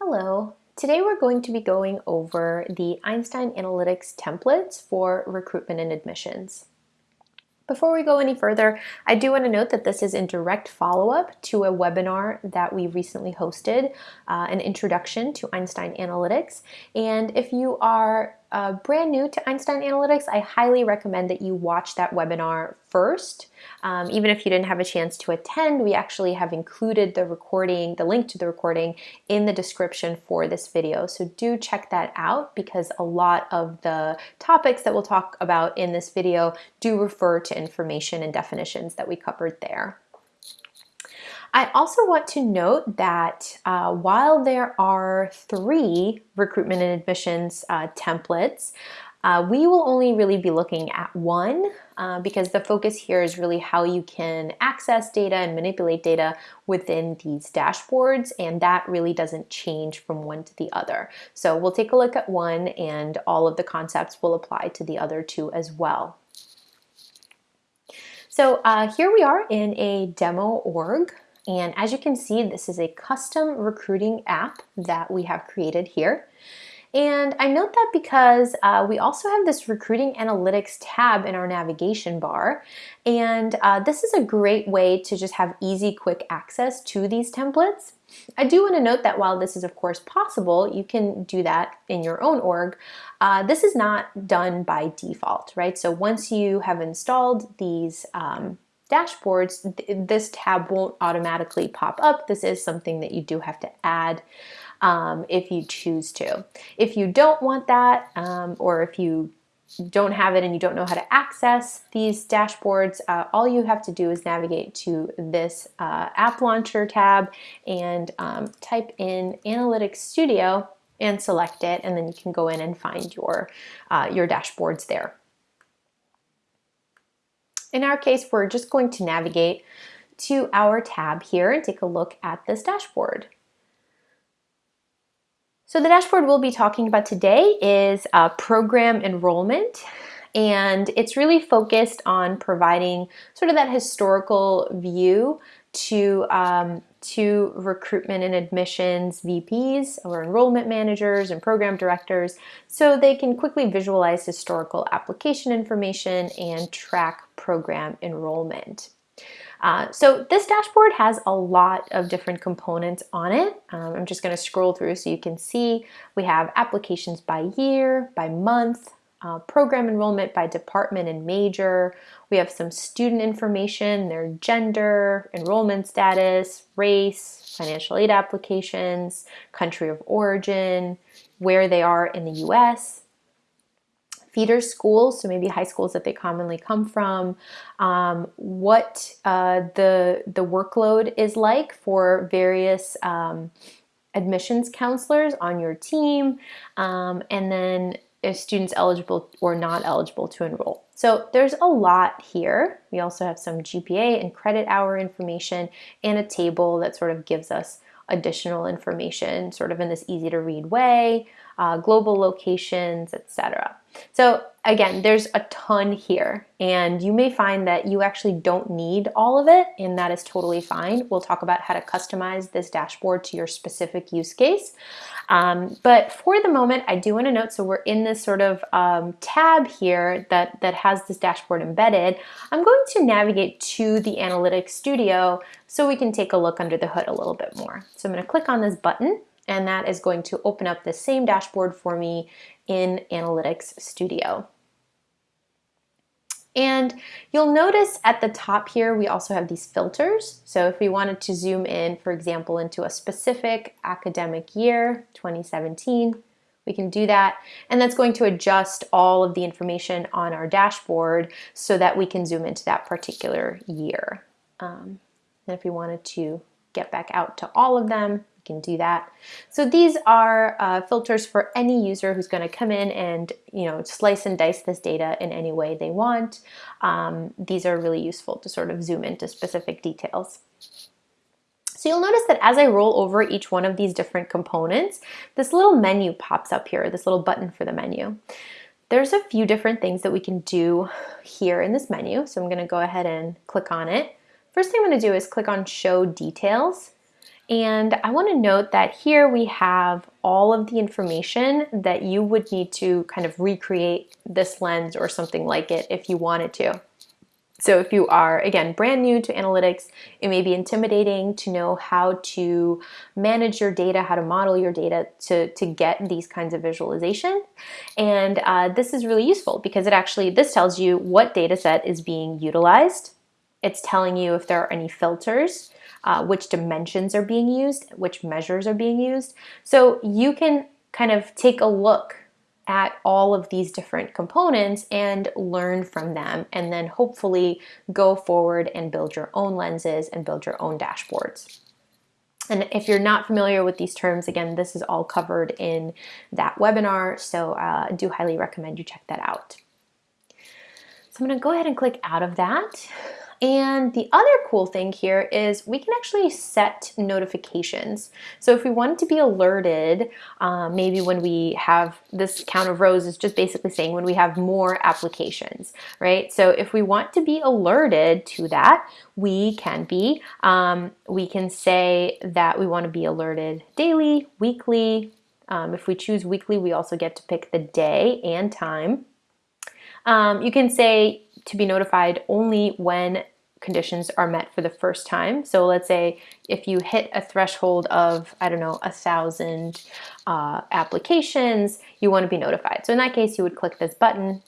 Hello. Today we're going to be going over the Einstein Analytics templates for recruitment and admissions. Before we go any further, I do want to note that this is in direct follow-up to a webinar that we recently hosted, uh, an introduction to Einstein Analytics. And if you are uh, brand new to Einstein Analytics, I highly recommend that you watch that webinar first. Um, even if you didn't have a chance to attend, we actually have included the recording, the link to the recording in the description for this video. So do check that out because a lot of the topics that we'll talk about in this video do refer to information and definitions that we covered there. I also want to note that uh, while there are three recruitment and admissions uh, templates, uh, we will only really be looking at one uh, because the focus here is really how you can access data and manipulate data within these dashboards and that really doesn't change from one to the other. So we'll take a look at one and all of the concepts will apply to the other two as well. So uh, here we are in a demo org. And as you can see, this is a custom recruiting app that we have created here. And I note that because uh, we also have this recruiting analytics tab in our navigation bar. And uh, this is a great way to just have easy, quick access to these templates. I do want to note that while this is of course possible, you can do that in your own org. Uh, this is not done by default, right? So once you have installed these um, dashboards, th this tab won't automatically pop up. This is something that you do have to add um, if you choose to. If you don't want that, um, or if you don't have it and you don't know how to access these dashboards, uh, all you have to do is navigate to this uh, App Launcher tab and um, type in Analytics Studio and select it, and then you can go in and find your, uh, your dashboards there. In our case, we're just going to navigate to our tab here and take a look at this dashboard. So the dashboard we'll be talking about today is uh, program enrollment and it's really focused on providing sort of that historical view to um, to recruitment and admissions VPs or enrollment managers and program directors so they can quickly visualize historical application information and track program enrollment. Uh, so this dashboard has a lot of different components on it. Um, I'm just going to scroll through so you can see we have applications by year, by month, uh, program enrollment by department and major. We have some student information, their gender, enrollment status, race, financial aid applications, country of origin, where they are in the US, feeder schools, so maybe high schools that they commonly come from, um, what uh, the, the workload is like for various um, admissions counselors on your team, um, and then if students eligible or not eligible to enroll. So there's a lot here. We also have some GPA and credit hour information and a table that sort of gives us additional information sort of in this easy to read way, uh, global locations, etc. So again, there's a ton here and you may find that you actually don't need all of it and that is totally fine. We'll talk about how to customize this dashboard to your specific use case. Um, but for the moment, I do want to note, so we're in this sort of um, tab here that, that has this dashboard embedded. I'm going to navigate to the Analytics Studio so we can take a look under the hood a little bit more. So I'm going to click on this button and that is going to open up the same dashboard for me in Analytics Studio. And you'll notice at the top here, we also have these filters. So if we wanted to zoom in, for example, into a specific academic year, 2017, we can do that. And that's going to adjust all of the information on our dashboard so that we can zoom into that particular year. Um, and if we wanted to get back out to all of them, can do that. So these are uh, filters for any user who's going to come in and you know slice and dice this data in any way they want. Um, these are really useful to sort of zoom into specific details. So you'll notice that as I roll over each one of these different components, this little menu pops up here, this little button for the menu. There's a few different things that we can do here in this menu. So I'm gonna go ahead and click on it. First thing I'm gonna do is click on show details And I want to note that here we have all of the information that you would need to kind of recreate this lens or something like it if you wanted to. So if you are, again, brand new to analytics, it may be intimidating to know how to manage your data, how to model your data to, to get these kinds of visualization. And uh, this is really useful because it actually, this tells you what data set is being utilized. It's telling you if there are any filters, uh, which dimensions are being used, which measures are being used. So you can kind of take a look at all of these different components and learn from them and then hopefully go forward and build your own lenses and build your own dashboards. And if you're not familiar with these terms, again, this is all covered in that webinar, so uh, I do highly recommend you check that out. So I'm gonna go ahead and click out of that. And the other cool thing here is we can actually set notifications. So if we wanted to be alerted, um, maybe when we have this count of rows is just basically saying when we have more applications, right? So if we want to be alerted to that, we can be. Um, we can say that we want to be alerted daily, weekly. Um, if we choose weekly, we also get to pick the day and time. Um, you can say to be notified only when conditions are met for the first time. So let's say if you hit a threshold of, I don't know, a thousand uh, applications, you want to be notified. So in that case, you would click this button.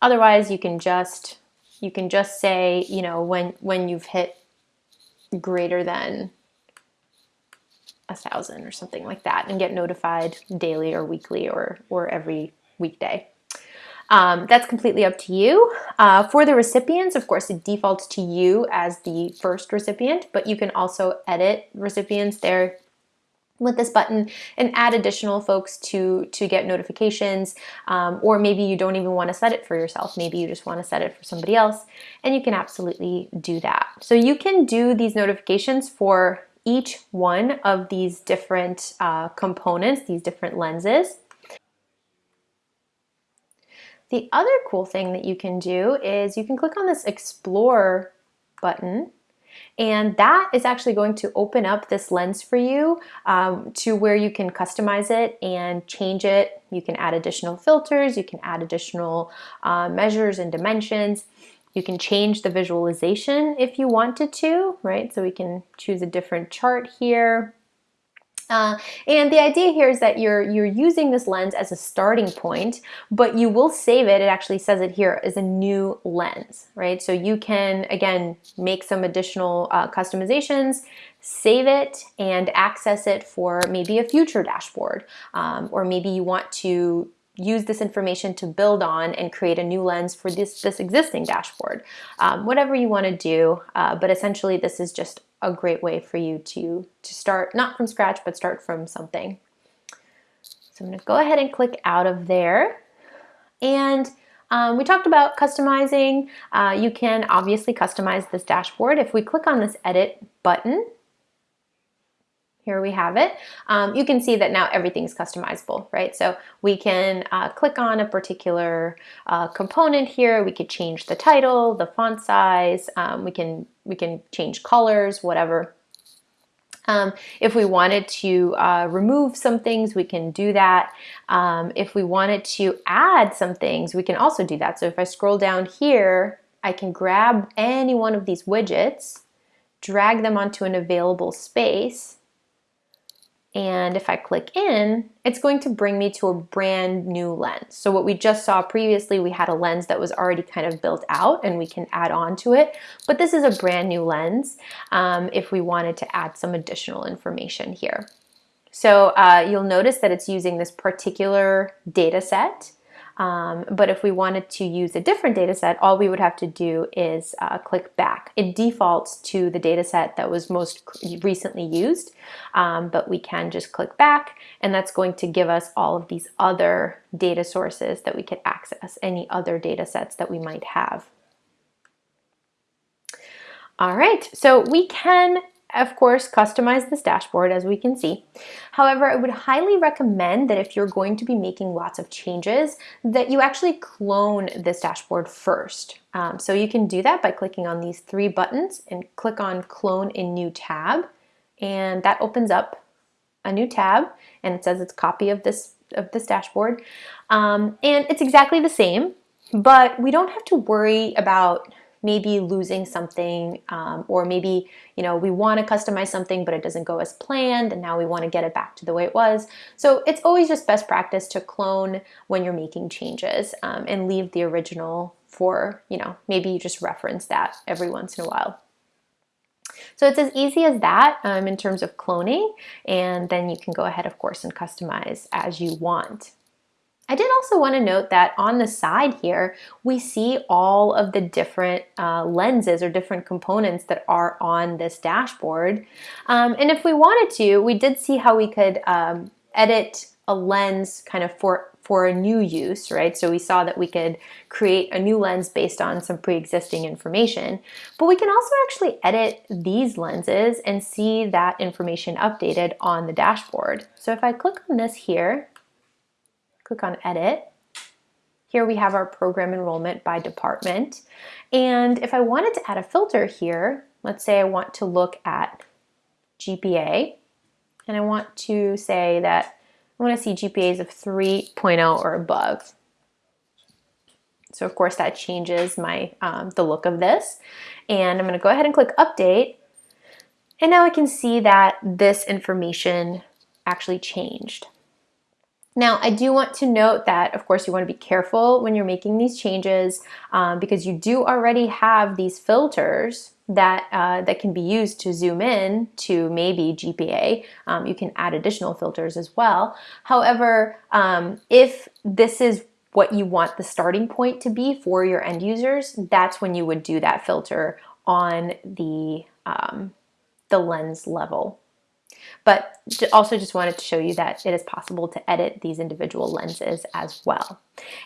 Otherwise, you can just you can just say, you know, when when you've hit greater than a thousand or something like that and get notified daily or weekly or or every weekday. Um, that's completely up to you. Uh, for the recipients, of course, it defaults to you as the first recipient, but you can also edit recipients there with this button and add additional folks to to get notifications. Um, or maybe you don't even want to set it for yourself. Maybe you just want to set it for somebody else and you can absolutely do that. So you can do these notifications for each one of these different uh, components these different lenses the other cool thing that you can do is you can click on this explore button and that is actually going to open up this lens for you um, to where you can customize it and change it. You can add additional filters, you can add additional uh, measures and dimensions. You can change the visualization if you wanted to, right? So we can choose a different chart here. Uh, and the idea here is that you're you're using this lens as a starting point, but you will save it. It actually says it here as a new lens, right? So you can again make some additional uh, customizations, save it, and access it for maybe a future dashboard, um, or maybe you want to use this information to build on and create a new lens for this, this existing dashboard. Um, whatever you want to do, uh, but essentially this is just a great way for you to, to start, not from scratch, but start from something. So I'm gonna go ahead and click out of there. And um, we talked about customizing. Uh, you can obviously customize this dashboard. If we click on this edit button, here we have it. Um, you can see that now everything's customizable, right? So we can uh, click on a particular uh, component here. We could change the title, the font size. Um, we can we can change colors, whatever. Um, if we wanted to uh, remove some things, we can do that. Um, if we wanted to add some things, we can also do that. So if I scroll down here, I can grab any one of these widgets, drag them onto an available space, and if I click in, it's going to bring me to a brand new lens. So what we just saw previously, we had a lens that was already kind of built out and we can add on to it. But this is a brand new lens um, if we wanted to add some additional information here. So uh, you'll notice that it's using this particular data set um, but if we wanted to use a different data set, all we would have to do is uh, click back. It defaults to the data set that was most recently used, um, but we can just click back and that's going to give us all of these other data sources that we could access, any other data sets that we might have. All right, so we can of course, customize this dashboard as we can see. However, I would highly recommend that if you're going to be making lots of changes, that you actually clone this dashboard first. Um, so you can do that by clicking on these three buttons and click on clone in new tab and that opens up a new tab and it says it's copy of this of this dashboard. Um, and it's exactly the same, but we don't have to worry about maybe losing something um, or maybe you know we want to customize something but it doesn't go as planned and now we want to get it back to the way it was so it's always just best practice to clone when you're making changes um, and leave the original for you know maybe you just reference that every once in a while so it's as easy as that um, in terms of cloning, and then you can go ahead, of course, and customize as you want. I did also want to note that on the side here, we see all of the different uh, lenses or different components that are on this dashboard. Um, and if we wanted to, we did see how we could um, edit a lens kind of for for a new use, right? So we saw that we could create a new lens based on some pre-existing information, but we can also actually edit these lenses and see that information updated on the dashboard. So if I click on this here, click on edit, here we have our program enrollment by department. And if I wanted to add a filter here, let's say I want to look at GPA, and I want to say that I want to see GPAs of 3.0 or above. So of course that changes my um, the look of this. And I'm going to go ahead and click update. And now I can see that this information actually changed. Now, I do want to note that, of course, you want to be careful when you're making these changes um, because you do already have these filters that, uh, that can be used to zoom in to maybe GPA. Um, you can add additional filters as well. However, um, if this is what you want the starting point to be for your end users, that's when you would do that filter on the, um, the lens level. But also just wanted to show you that it is possible to edit these individual lenses as well.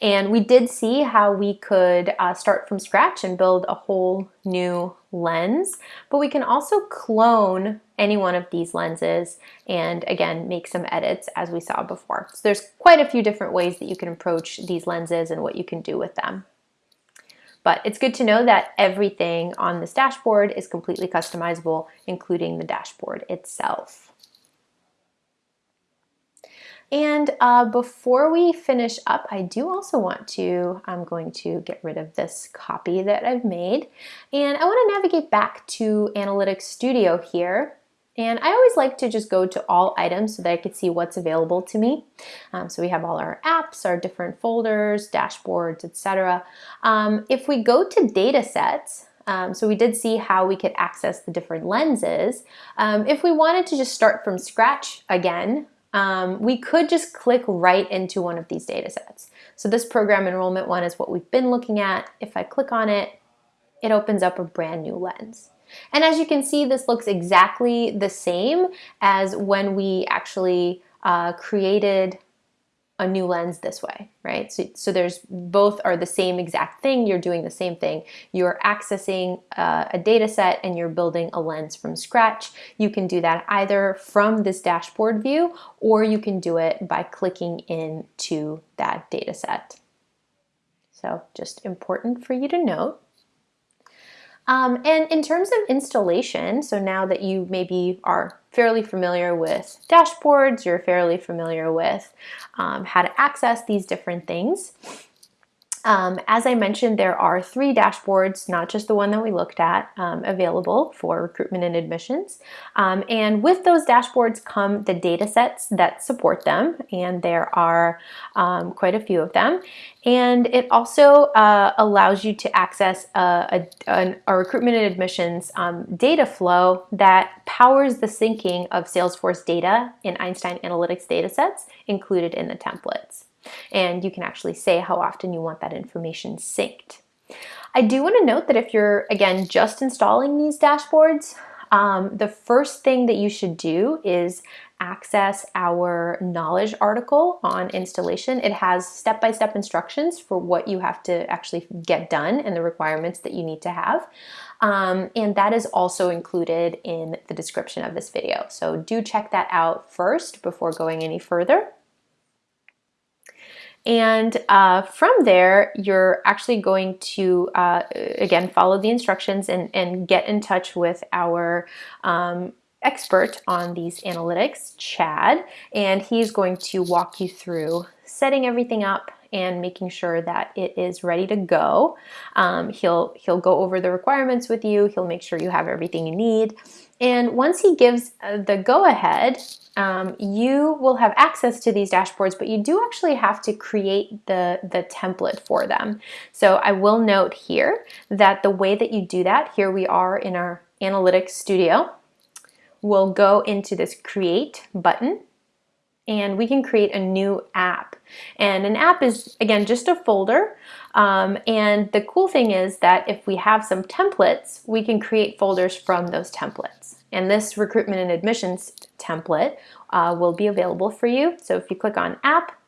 And we did see how we could uh, start from scratch and build a whole new lens, but we can also clone any one of these lenses and again, make some edits as we saw before. So there's quite a few different ways that you can approach these lenses and what you can do with them. But it's good to know that everything on this dashboard is completely customizable, including the dashboard itself. And uh, before we finish up, I do also want to, I'm going to get rid of this copy that I've made. And I want to navigate back to Analytics Studio here. And I always like to just go to all items so that I can see what's available to me. Um, so we have all our apps, our different folders, dashboards, etc. Um, if we go to data sets, um, so we did see how we could access the different lenses. Um, if we wanted to just start from scratch again, um, we could just click right into one of these data sets. So this program enrollment one is what we've been looking at. If I click on it, it opens up a brand new lens. And as you can see, this looks exactly the same as when we actually uh, created a new lens this way, right? So, so there's both are the same exact thing. You're doing the same thing. You're accessing uh, a data set and you're building a lens from scratch. You can do that either from this dashboard view or you can do it by clicking into that data set. So just important for you to note. Um, and in terms of installation, so now that you maybe are fairly familiar with dashboards, you're fairly familiar with um, how to access these different things, um, as I mentioned, there are three dashboards, not just the one that we looked at, um, available for recruitment and admissions. Um, and with those dashboards come the data sets that support them, and there are um, quite a few of them. And it also uh, allows you to access a, a, a recruitment and admissions um, data flow that powers the syncing of Salesforce data in Einstein Analytics data sets included in the templates. And you can actually say how often you want that information synced. I do want to note that if you're, again, just installing these dashboards, um, the first thing that you should do is access our knowledge article on installation. It has step-by-step -step instructions for what you have to actually get done and the requirements that you need to have. Um, and that is also included in the description of this video. So do check that out first before going any further. And uh, from there, you're actually going to, uh, again, follow the instructions and, and get in touch with our um, expert on these analytics, Chad, and he's going to walk you through setting everything up and making sure that it is ready to go. Um, he'll, he'll go over the requirements with you. He'll make sure you have everything you need. And once he gives uh, the go-ahead, um, you will have access to these dashboards, but you do actually have to create the, the template for them. So I will note here that the way that you do that, here we are in our Analytics Studio, we'll go into this Create button, and we can create a new app. And an app is, again, just a folder. Um, and the cool thing is that if we have some templates, we can create folders from those templates. And this recruitment and admissions template uh, will be available for you. So if you click on app,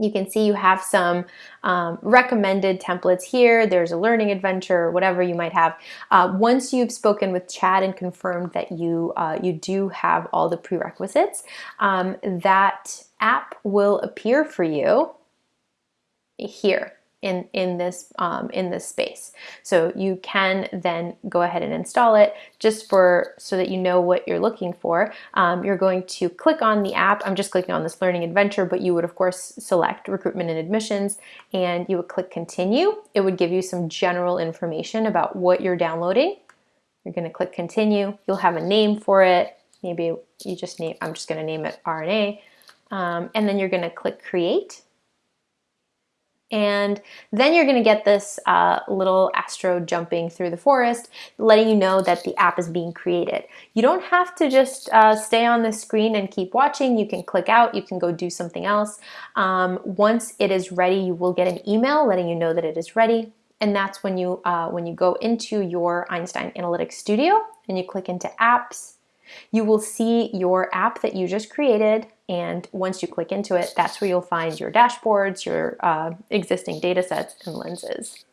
you can see you have some um, recommended templates here. There's a learning adventure, whatever you might have. Uh, once you've spoken with Chad and confirmed that you, uh, you do have all the prerequisites, um, that app will appear for you here in, in, this, um, in this space. So you can then go ahead and install it just for so that you know what you're looking for. Um, you're going to click on the app. I'm just clicking on this learning adventure, but you would of course select recruitment and admissions and you would click continue. It would give you some general information about what you're downloading. You're gonna click continue. You'll have a name for it. Maybe you just name, I'm just gonna name it RNA. Um, and then you're gonna click create and then you're gonna get this uh, little astro jumping through the forest, letting you know that the app is being created. You don't have to just uh, stay on the screen and keep watching. You can click out, you can go do something else. Um, once it is ready, you will get an email letting you know that it is ready. And that's when you, uh, when you go into your Einstein Analytics Studio and you click into apps, you will see your app that you just created and once you click into it, that's where you'll find your dashboards, your uh, existing data sets and lenses.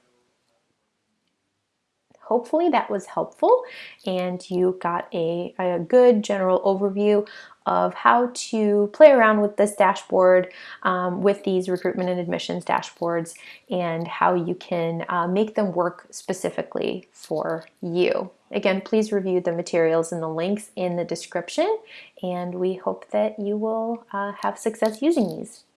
Hopefully that was helpful and you got a, a good general overview of how to play around with this dashboard um, with these recruitment and admissions dashboards and how you can uh, make them work specifically for you. Again, please review the materials and the links in the description and we hope that you will uh, have success using these.